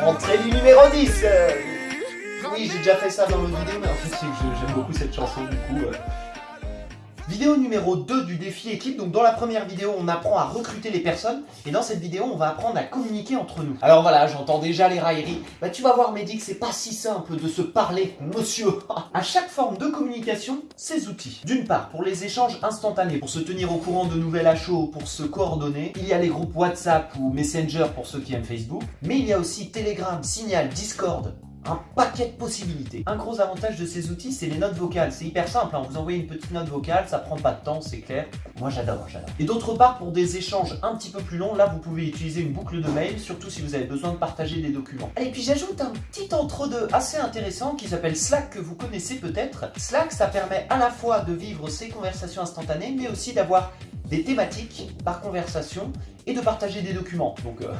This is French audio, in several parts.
Entrée du numéro 10 euh. Oui, j'ai déjà fait ça dans l'autre vidéo, mais en fait, c'est que j'aime beaucoup cette chanson, du coup... euh. Vidéo numéro 2 du défi équipe. Donc dans la première vidéo, on apprend à recruter les personnes. Et dans cette vidéo, on va apprendre à communiquer entre nous. Alors voilà, j'entends déjà les railleries. Bah tu vas voir que c'est pas si simple de se parler, monsieur. à chaque forme de communication, ces outils. D'une part, pour les échanges instantanés, pour se tenir au courant de nouvelles à chaud, pour se coordonner. Il y a les groupes WhatsApp ou Messenger pour ceux qui aiment Facebook. Mais il y a aussi Telegram, Signal, Discord, un paquet de possibilités. Un gros avantage de ces outils, c'est les notes vocales. C'est hyper simple, hein. vous envoyez une petite note vocale, ça prend pas de temps, c'est clair. Moi j'adore, j'adore. Et d'autre part, pour des échanges un petit peu plus longs, là vous pouvez utiliser une boucle de mail, surtout si vous avez besoin de partager des documents. Et puis j'ajoute un petit entre-deux assez intéressant qui s'appelle Slack, que vous connaissez peut-être. Slack, ça permet à la fois de vivre ces conversations instantanées, mais aussi d'avoir des thématiques par conversation et de partager des documents. Donc euh,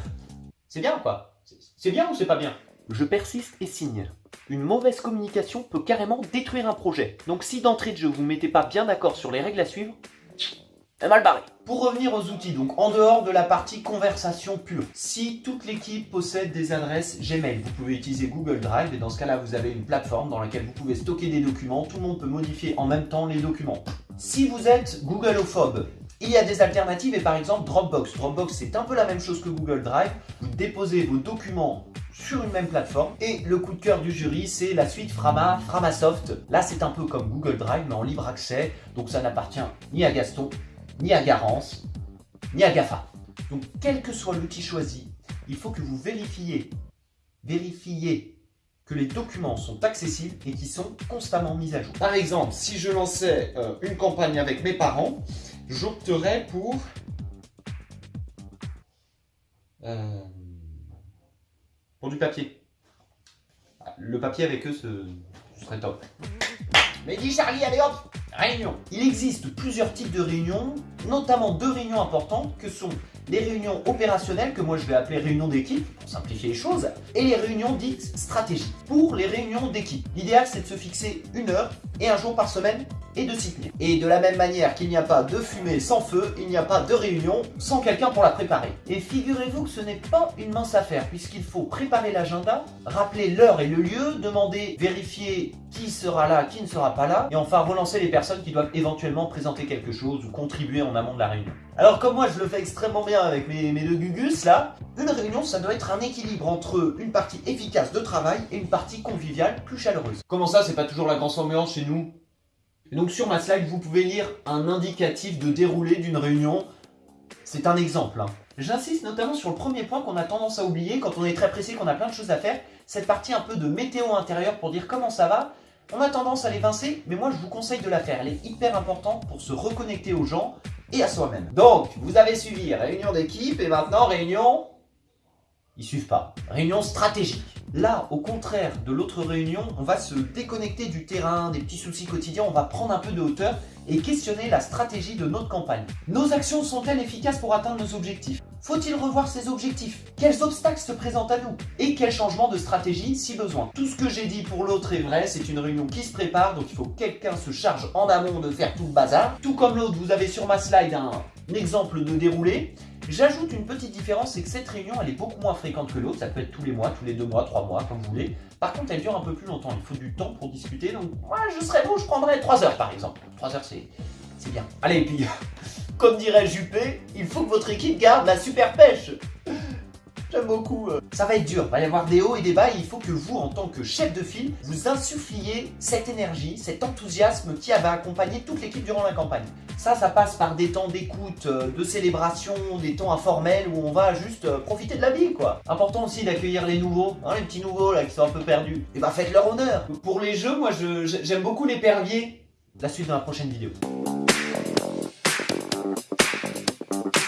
c'est bien quoi C'est bien ou c'est pas bien? Je persiste et signe. Une mauvaise communication peut carrément détruire un projet. Donc si d'entrée de jeu vous mettez pas bien d'accord sur les règles à suivre, mal barré. Pour revenir aux outils, donc en dehors de la partie conversation pure, si toute l'équipe possède des adresses Gmail, vous pouvez utiliser Google Drive et dans ce cas-là vous avez une plateforme dans laquelle vous pouvez stocker des documents, tout le monde peut modifier en même temps les documents. Si vous êtes Googleophobe, il y a des alternatives et par exemple Dropbox. Dropbox c'est un peu la même chose que Google Drive, vous déposez vos documents sur une même plateforme. Et le coup de cœur du jury, c'est la suite Frama, Framasoft. Là, c'est un peu comme Google Drive, mais en libre accès. Donc ça n'appartient ni à Gaston, ni à Garance, ni à GAFA. Donc quel que soit l'outil choisi, il faut que vous vérifiez, vérifiez que les documents sont accessibles et qui sont constamment mis à jour. Par exemple, si je lançais euh, une campagne avec mes parents, j'opterais pour... Euh, pour du papier. Le papier avec eux, ce, ce serait top. Mais dis Charlie, allez hop Réunion Il existe plusieurs types de réunions, notamment deux réunions importantes que sont les réunions opérationnelles, que moi je vais appeler réunions d'équipe, pour simplifier les choses, et les réunions dites stratégiques. Pour les réunions d'équipe, l'idéal c'est de se fixer une heure et un jour par semaine et de s'y tenir. Et de la même manière qu'il n'y a pas de fumée sans feu, il n'y a pas de réunion sans quelqu'un pour la préparer. Et figurez-vous que ce n'est pas une mince affaire, puisqu'il faut préparer l'agenda, rappeler l'heure et le lieu, demander, vérifier qui sera là, qui ne sera pas là, et enfin relancer les personnes qui doivent éventuellement présenter quelque chose ou contribuer en amont de la réunion. Alors comme moi je le fais extrêmement bien avec mes, deux gugus là, une réunion ça doit être un équilibre entre une partie efficace de travail et une partie conviviale plus chaleureuse. Comment ça c'est pas toujours la grande ambiance chez nous? Donc sur ma slide, vous pouvez lire un indicatif de déroulé d'une réunion. C'est un exemple. hein. J'insiste notamment sur le premier point qu'on a tendance à oublier quand on est très pressé, qu'on a plein de choses à faire. Cette partie un peu de météo intérieure pour dire comment ça va. On a tendance à l'évincer, mais moi je vous conseille de la faire. Elle est hyper importante pour se reconnecter aux gens et à soi-même. Donc, vous avez suivi réunion d'équipe et maintenant réunion... Ils suivent pas. Réunion stratégique. Là, au contraire de l'autre réunion, on va se déconnecter du terrain, des petits soucis quotidiens, on va prendre un peu de hauteur et questionner la stratégie de notre campagne. Nos actions sont-elles efficaces pour atteindre nos objectifs? Faut-il revoir ces objectifs? Quels obstacles se présentent à nous? Et quel changement de stratégie si besoin? Tout ce que j'ai dit pour l'autre est vrai, c'est une réunion qui se prépare, donc il faut que quelqu'un se charge en amont de faire tout le bazar. Tout comme l'autre, vous avez sur ma slide un, exemple de déroulé. J'ajoute une petite différence, c'est que cette réunion, elle est beaucoup moins fréquente que l'autre. Ça peut être tous les mois, tous les deux mois, trois mois, comme vous voulez. Par contre, elle dure un peu plus longtemps. Il faut du temps pour discuter. Donc, moi, je serais vous, je prendrais 3 heures, par exemple. 3 heures, c'est bien. Allez, et puis, comme dirait Juppé, il faut que votre équipe garde la super pêche. J'aime beaucoup. euh. Ça va être dur, il va y avoir des hauts et des bas. Il faut que vous, en tant que chef de file, vous insuffliez cette énergie, cet enthousiasme qui va accompagner toute l'équipe durant la campagne. Ça, ça passe par des temps d'écoute, euh, de célébration, des temps informels où on va juste euh, profiter de la vie, quoi. Important aussi d'accueillir les nouveaux, hein, les petits nouveaux là qui sont un peu perdus. Et bah faites leur honneur. Pour les jeux, moi je- je- j'aime beaucoup l'épervier. La suite dans la prochaine vidéo. thank you.